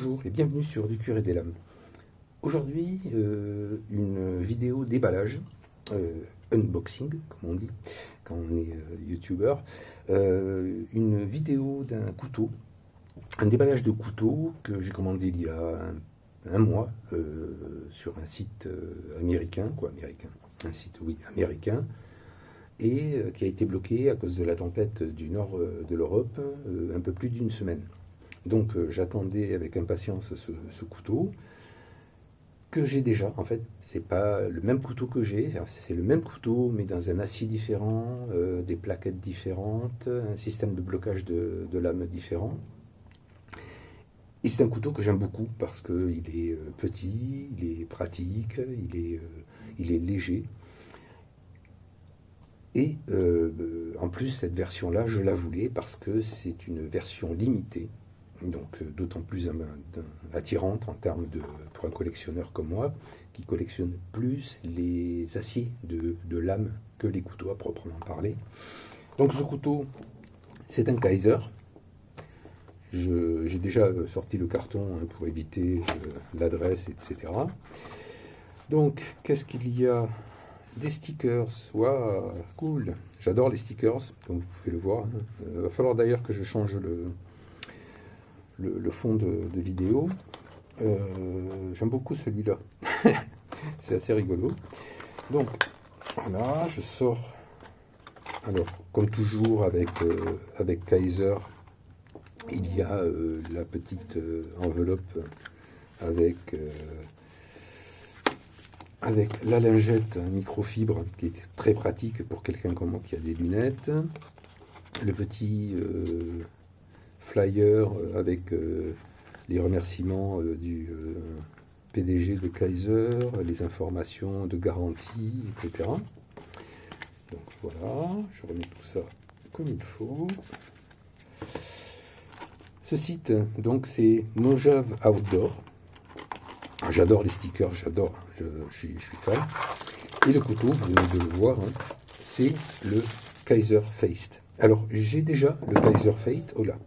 Bonjour et bienvenue sur Du Curé des Lames. Aujourd'hui, euh, une vidéo déballage, euh, unboxing, comme on dit quand on est euh, youtubeur, une vidéo d'un couteau, un déballage de couteau que j'ai commandé il y a un, mois sur un site américain, quoi, américain, un site, oui, américain, et qui a été bloqué à cause de la tempête du nord de l'Europe un peu plus d'une semaine. Donc euh, j'attendais avec impatience ce, couteau que j'ai déjà. En fait, c'est pas le même couteau que j'ai, c'est le même couteau mais dans un acier différent, euh, des plaquettes différentes, un système de blocage de, lame différent. Et c'est un couteau que j'aime beaucoup parce qu'il est euh, petit, il est pratique, il est, il est léger. Et en plus, cette version-là, je la voulais parce que c'est une version limitée donc euh, d'autant plus attirante en termes de, pour un collectionneur comme moi, qui collectionne plus les aciers de, lame que les couteaux à proprement parler. Donc ce couteau, c'est un Kaiser. J'ai déjà sorti le carton hein, pour éviter euh, l'adresse, etc. Donc, qu'est-ce qu'il y a? Des stickers. Waouh, cool. J'adore les stickers, comme vous pouvez le voir. Il hein. euh, va falloir d'ailleurs que je change le, le, fond de, vidéo. Euh, j'aime beaucoup celui-là. C'est assez rigolo. Donc, voilà, je sors. Alors, comme toujours avec, euh, avec Kaiser, il y a euh, la petite enveloppe avec, avec la lingette microfibre qui est très pratique pour quelqu'un comme moi qui a des lunettes. Le petit flyer euh, avec euh, les remerciements euh, du PDG de Kaiser, les informations de garantie, etc. Donc voilà, je remets tout ça comme il faut. Ce site, donc, c'est Mojave Outdoor. Ah, j'adore les stickers, j'adore, je, suis, fan. Et le couteau, vous venez de le voir, hein, c'est le Kaiser Faced. Alors, j'ai déjà le Kaiser Faced, oh là,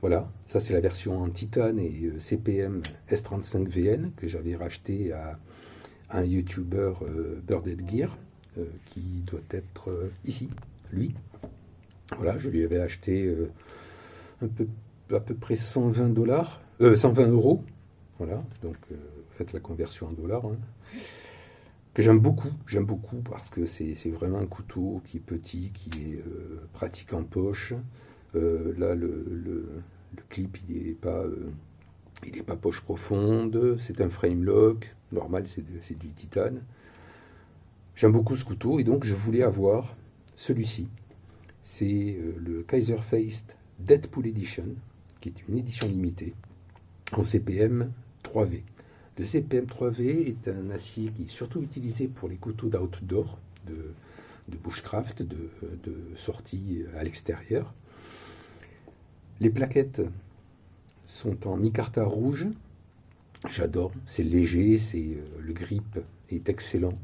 voilà, ça c'est la version en titane et euh, CPM S35VN que j'avais racheté à un YouTuber euh, Birded Gear euh, qui doit être ici, lui. Voilà, je lui avais acheté à peu près 120 dollars, 120 euros. Voilà, donc faites la conversion en dollars. Hein. que j'aime beaucoup, j'aime beaucoup parce que c'est vraiment un couteau qui est petit, qui est pratique en poche. Euh, là, le, clip, il n'est pas, euh, pas poche profonde. C'est un frame lock. Normal, c'est du titane. J'aime beaucoup ce couteau et donc je voulais avoir celui-ci. C'est euh, le Kaiser Faced Deadpool Edition, qui est une édition limitée en CPM 3V. Le CPM 3V est un acier qui est surtout utilisé pour les couteaux d'outdoor, de, de bushcraft, de, de sortie à l'extérieur. Les plaquettes sont en micarta rouge. J'adore, c'est léger, c'est euh, le grip est excellent.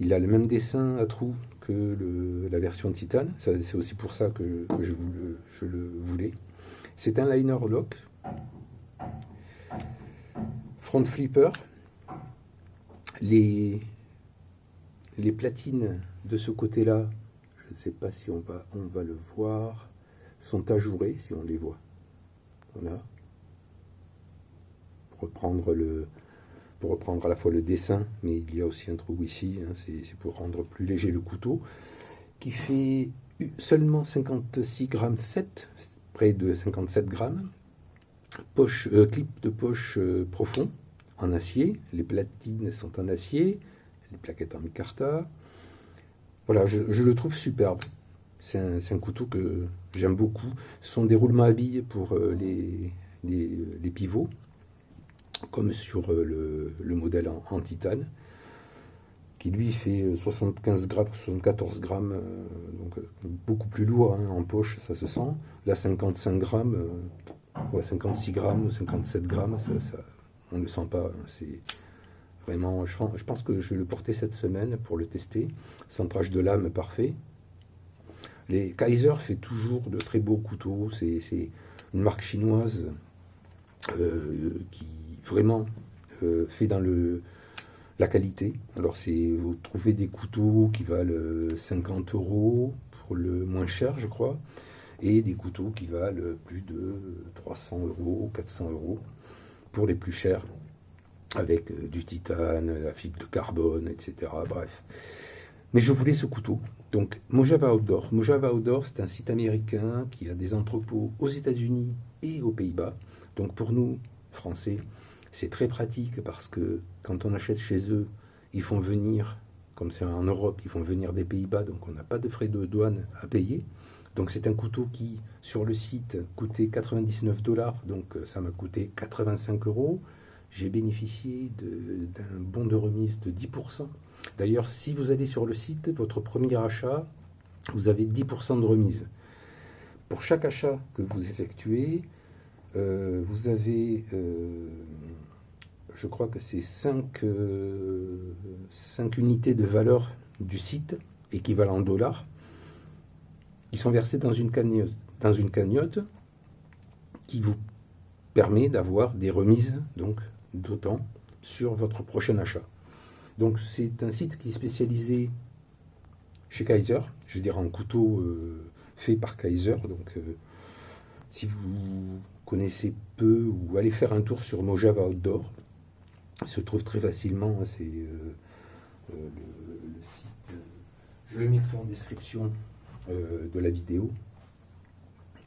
Il a le même dessin à trous que la version titane. C'est aussi pour ça que, je, le voulais. C'est un liner lock. Front flipper. Les, platines de ce côté-là, je ne sais pas si on va le voir sont ajourés si on les voit. Voilà. Pour reprendre, pour reprendre à la fois le dessin, mais il y a aussi un trou ici, hein, c'est pour rendre plus léger le couteau, qui fait seulement 56 grammes 7, près de 57 grammes. Poche, euh, clip de poche euh, profond en acier, les platines sont en acier, les plaquettes en micarta. Voilà, je le trouve superbe. C'est un, couteau que j'aime beaucoup. Ce sont des roulements à billes pour euh, les, les, pivots, comme sur euh, le, modèle en, titane, qui lui fait 75 grammes, 74 grammes, euh, donc beaucoup plus lourd hein, en poche, ça se sent. Là, 55 grammes, 56 grammes ou 57 grammes, on ne le sent pas. Hein, c'est vraiment, je pense que je vais le porter cette semaine pour le tester. Centrage de lame parfait. Les Kaiser fait toujours de très beaux couteaux. C'est une marque chinoise qui vraiment fait dans le, la qualité. Alors, c'est vous trouvez des couteaux qui valent 50 euros pour le moins cher, je crois, et des couteaux qui valent plus de 300 euros, 400 euros pour les plus chers, avec du titane, la fibre de carbone, etc. Bref. Mais je voulais ce couteau. Donc, Mojave Outdoor. Mojave Outdoor, c'est un site américain qui a des entrepôts aux États-Unis et aux Pays-Bas. Donc, pour nous, Français, c'est très pratique parce que quand on achète chez eux, ils font venir, comme c'est en Europe, ils font venir des Pays-Bas, donc on n'a pas de frais de douane à payer. Donc c'est un couteau qui, sur le site, coûtait 99 dollars, donc euh, ça m'a coûté 85 euros. J'ai bénéficié d'un bon de remise de 10%. D'ailleurs, si vous allez sur le site, votre premier achat, vous avez 10% de remise. Pour chaque achat que vous effectuez, euh, vous avez, euh, je crois que c'est 5, euh, unités de valeur du site, équivalent en dollars, qui sont versées dans une cagnotte, dans une cagnotte qui vous permet d'avoir des remises donc d'autant sur votre prochain achat. Donc c'est un site qui est spécialisé chez Kaiser, je veux dire en couteau euh, fait par Kaiser. Donc euh, si vous connaissez peu ou allez faire un tour sur Mojave Outdoor, il se trouve très facilement. Hein, c'est euh, le, site. Je le mettrai en description de la vidéo.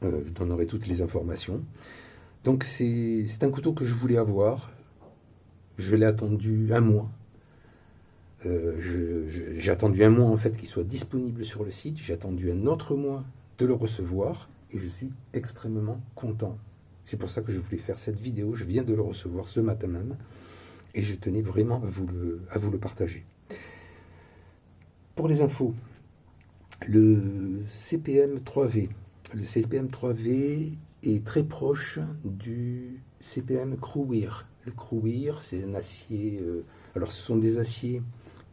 je donnerai toutes les informations. Donc c'est un couteau que je voulais avoir. Je l'ai attendu un mois euh, j'ai attendu un mois en fait qu'il soit disponible sur le site. J'ai attendu un autre mois de le recevoir et je suis extrêmement content. C'est pour ça que je voulais faire cette vidéo. Je viens de le recevoir ce matin même et je tenais vraiment à vous le, partager. Pour les infos, le CPM 3V. Le CPM 3V est très proche du CPM Crewwear. Le Crewwear, c'est un acier. Euh, alors, ce sont des aciers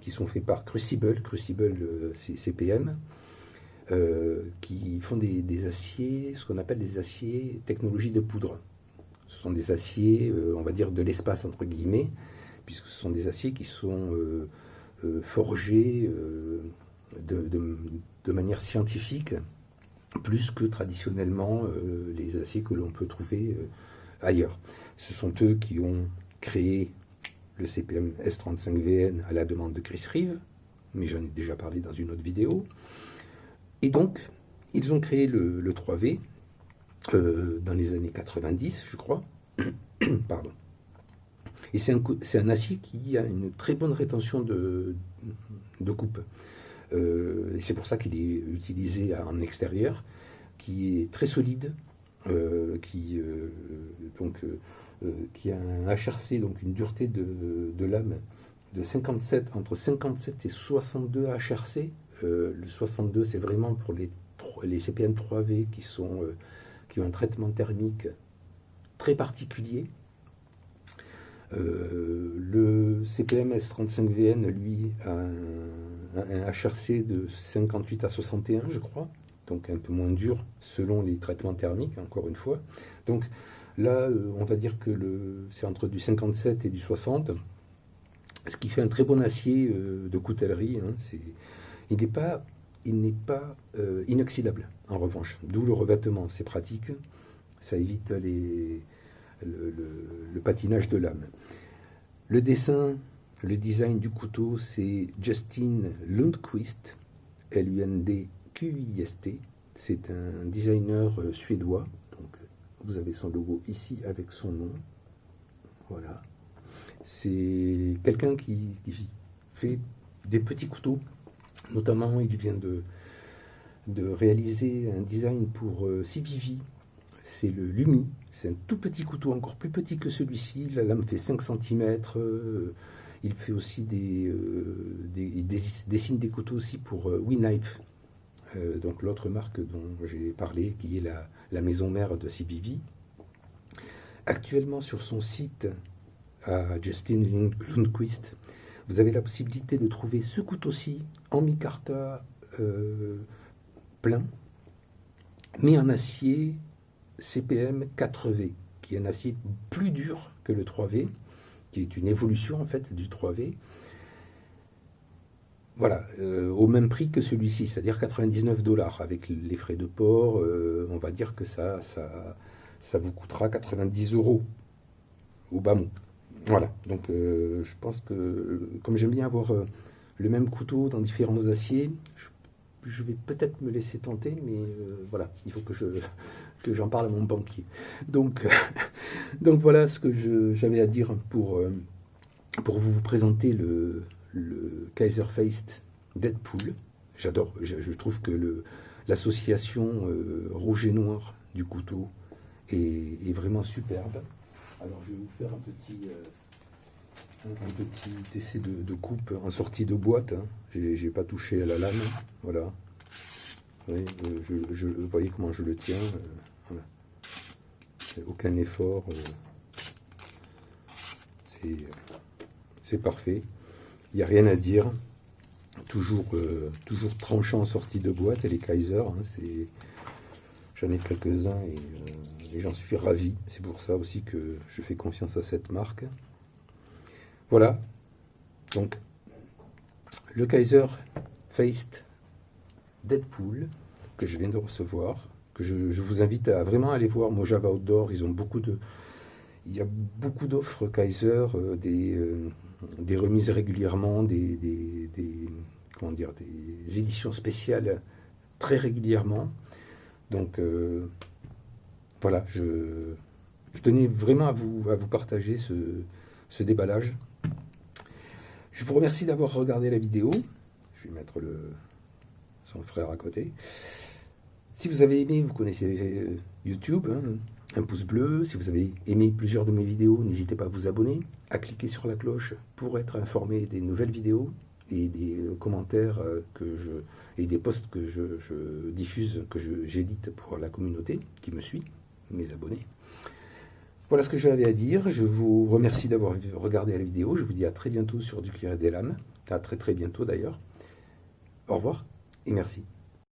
qui sont faits par Crucible, Crucible euh, CPM, euh, qui font des, aciers, ce qu'on appelle des aciers technologie de poudre. Ce sont des aciers, euh, on va dire, de l'espace, entre guillemets, puisque ce sont des aciers qui sont forgés de, manière scientifique, plus que traditionnellement les aciers que l'on peut trouver ailleurs. Ce sont eux qui ont créé CPM S35VN à la demande de Chris Reeve, mais j'en ai déjà parlé dans une autre vidéo. Et donc, ils ont créé le, 3V euh, dans les années 90, je crois. Pardon. Et c'est un, acier qui a une très bonne rétention de, coupe. Euh, c'est pour ça qu'il est utilisé en extérieur, qui est très solide, qui donc euh, qui a un HRC, donc une dureté de, lame de 57, entre 57 et 62 HRC. Euh, le 62, c'est vraiment pour les, les CPM 3V qui, sont, euh, qui ont un traitement thermique très particulier. le CPM S35VN, lui, a un, HRC de 58 à 61, je crois, donc un peu moins dur selon les traitements thermiques, encore une fois. Donc, Là, euh, on va dire que c'est entre du 57 et du 60, ce qui fait un très bon acier euh, de coutellerie. Hein, il n'est pas, euh, inoxydable, en revanche. D'où le revêtement, c'est pratique, ça évite le, patinage de lame. Le dessin, le design du couteau, c'est Justin Lundquist, L-U-N-D-Q-I-S-T. C'est un designer suédois vous avez son logo ici avec son nom. Voilà. C'est quelqu'un qui, fait des petits couteaux. Notamment, il vient de, réaliser un design pour euh, CVV. C'est le Lumi. C'est un tout petit couteau, encore plus petit que celui-ci. La lame fait 5 cm. Euh, il fait aussi des, euh, des, dessine des couteaux aussi pour euh, WeKnife. Euh, donc l'autre marque dont j'ai parlé, qui est la, maison mère de CBV. Actuellement sur son site à Justin Lundquist, vous avez la possibilité de trouver ce couteau-ci en micarta euh, plein, mais en acier CPM 4V. qui est un acier plus dur que le 3V, qui est une évolution en fait du 3V. Voilà, euh, au même prix que celui-ci, c'est-à-dire 99 dollars. Avec les frais de port, euh, on va dire que ça, vous coûtera 90 euros au bas mot. Voilà, donc euh, je pense que comme j'aime bien avoir le même couteau dans différents aciers, je, vais peut-être me laisser tenter, mais voilà, il faut que je que j'en parle à mon banquier. Donc, voilà ce que j'avais à dire pour vous présenter le, le Kaiser Feist Deadpool. J'adore, je, trouve que l'association euh, rouge et noir du couteau est, vraiment superbe. Alors je vais vous faire un petit, euh, essai de, coupe en sortie de boîte. Hein. Je J'ai pas touché à la lame, voilà. Euh, vous voyez comment je le tiens. Aucun effort. C'est parfait. Il n'y a rien à dire. Toujours, euh, toujours tranchant en sortie de boîte, et les Kaiser, hein, j'en ai quelques-uns euh, et, j'en suis ravi. C'est pour ça aussi que je fais confiance à cette marque. Voilà. Donc, le Kaiser Faced Deadpool que je viens de recevoir, que je, vous invite à vraiment aller voir Mojava Outdoor. Ils ont beaucoup de, il y a beaucoup d'offres Kaiser, euh, des, des remises régulièrement, des, comment dire, des éditions spéciales très régulièrement. Donc euh, voilà, je, tenais vraiment à vous, à vous partager ce, déballage. Je vous remercie d'avoir regardé la vidéo. Je vais mettre le, son frère à côté. Si vous avez aimé, vous connaissez euh, YouTube, hein, un pouce bleu. Si vous avez aimé plusieurs de mes vidéos, n'hésitez pas à vous abonner, à cliquer sur la cloche pour être informé des nouvelles vidéos et des euh, commentaires euh, que je et des posts que je, diffuse, que j'édite pour la communauté qui me suit, mes abonnés. Voilà ce que j'avais à dire. Je vous remercie d'avoir regardé la vidéo. Je vous dis à très bientôt sur Du Cuir et des Lames. À très très bientôt d'ailleurs. Au revoir et merci.